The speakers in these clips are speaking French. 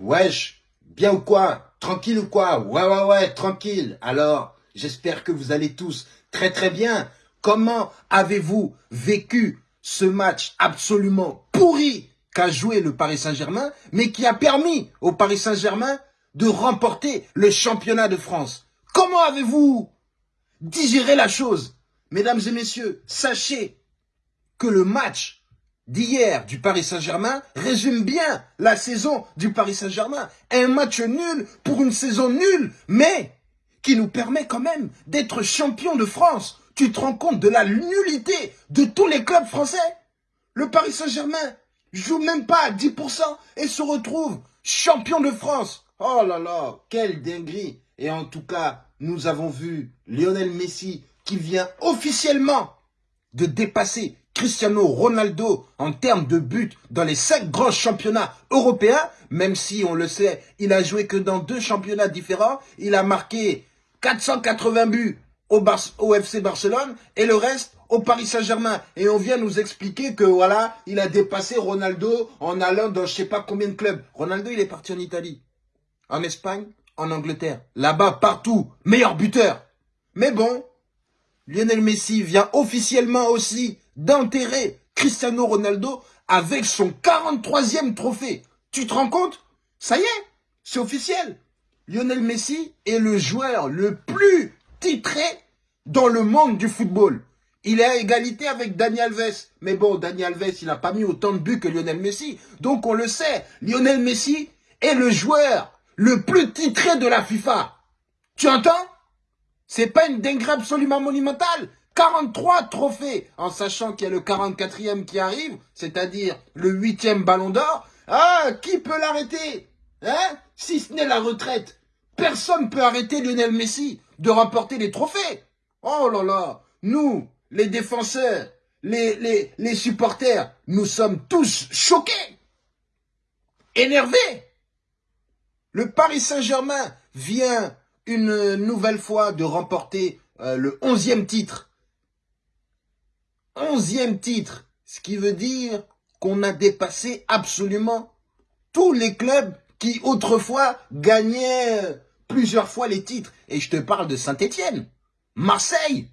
Wesh, bien ou quoi? Tranquille ou quoi? Ouais, ouais, ouais, tranquille. Alors, j'espère que vous allez tous très très bien. Comment avez-vous vécu ce match absolument pourri qu'a joué le Paris Saint-Germain, mais qui a permis au Paris Saint-Germain de remporter le championnat de France? Comment avez-vous digéré la chose? Mesdames et messieurs, sachez que le match d'hier du Paris Saint-Germain résume bien la saison du Paris Saint-Germain. Un match nul pour une saison nulle, mais qui nous permet quand même d'être champion de France. Tu te rends compte de la nullité de tous les clubs français? Le Paris Saint-Germain joue même pas à 10% et se retrouve champion de France. Oh là là, quelle dinguerie Et en tout cas, nous avons vu Lionel Messi qui vient officiellement de dépasser Cristiano Ronaldo en termes de buts dans les cinq grands championnats européens, même si on le sait, il a joué que dans deux championnats différents, il a marqué 480 buts au, FC Barcelone et le reste au Paris Saint-Germain. Et on vient nous expliquer que voilà, il a dépassé Ronaldo en allant dans je sais pas combien de clubs. Ronaldo, il est parti en Italie, en Espagne, en Angleterre. Là-bas, partout, meilleur buteur. Mais bon, Lionel Messi vient officiellement aussi d'enterrer Cristiano Ronaldo avec son 43e trophée. Tu te rends compte? Ça y est, c'est officiel. Lionel Messi est le joueur le plus titré dans le monde du football. Il est à égalité avec Dani Alves. Mais bon, Dani Alves, il n'a pas mis autant de buts que Lionel Messi. Donc on le sait, Lionel Messi est le joueur le plus titré de la FIFA. Tu entends? C'est pas une dinguerie absolument monumentale 43 trophées, en sachant qu'il y a le 44e qui arrive, c'est-à-dire le 8e ballon d'or. Ah, qui peut l'arrêter Hein? Si ce n'est la retraite. Personne peut arrêter Lionel Messi de remporter les trophées. Oh là là, nous, les défenseurs, les, les, les supporters, nous sommes tous choqués, énervés. Le Paris Saint-Germain vient une nouvelle fois de remporter euh, le 11e titre onzième titre, ce qui veut dire qu'on a dépassé absolument tous les clubs qui autrefois gagnaient plusieurs fois les titres. Et je te parle de Saint-Étienne, Marseille,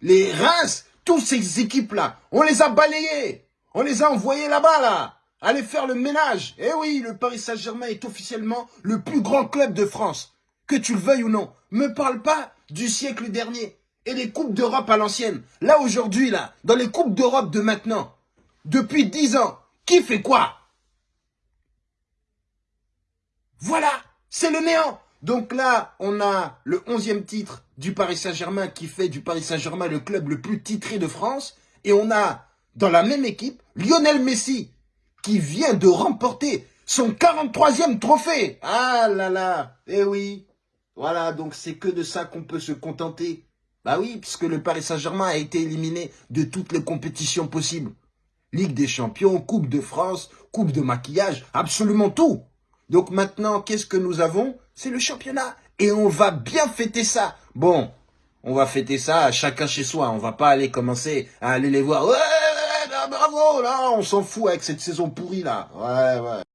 les Reims, toutes ces équipes-là, on les a balayées, on les a envoyées là-bas, là, aller faire le ménage. Eh oui, le Paris Saint-Germain est officiellement le plus grand club de France, que tu le veuilles ou non. Me parle pas du siècle dernier et les Coupes d'Europe à l'ancienne. Là, aujourd'hui, là, dans les Coupes d'Europe de maintenant, depuis 10 ans, qui fait quoi? Voilà, c'est le néant. Donc là, on a le 11e titre du Paris Saint-Germain qui fait du Paris Saint-Germain le club le plus titré de France. Et on a, dans la même équipe, Lionel Messi qui vient de remporter son 43e trophée. Ah là là, eh oui. Voilà, donc c'est que de ça qu'on peut se contenter. Bah oui, puisque le Paris Saint-Germain a été éliminé de toutes les compétitions possibles. Ligue des Champions, Coupe de France, Coupe de maquillage, absolument tout. Donc maintenant, qu'est-ce que nous avons? C'est le championnat. Et on va bien fêter ça. Bon, on va fêter ça chacun chez soi. On va pas aller commencer à aller les voir. Ouais, bravo, là, on s'en fout avec cette saison pourrie là. Ouais, ouais.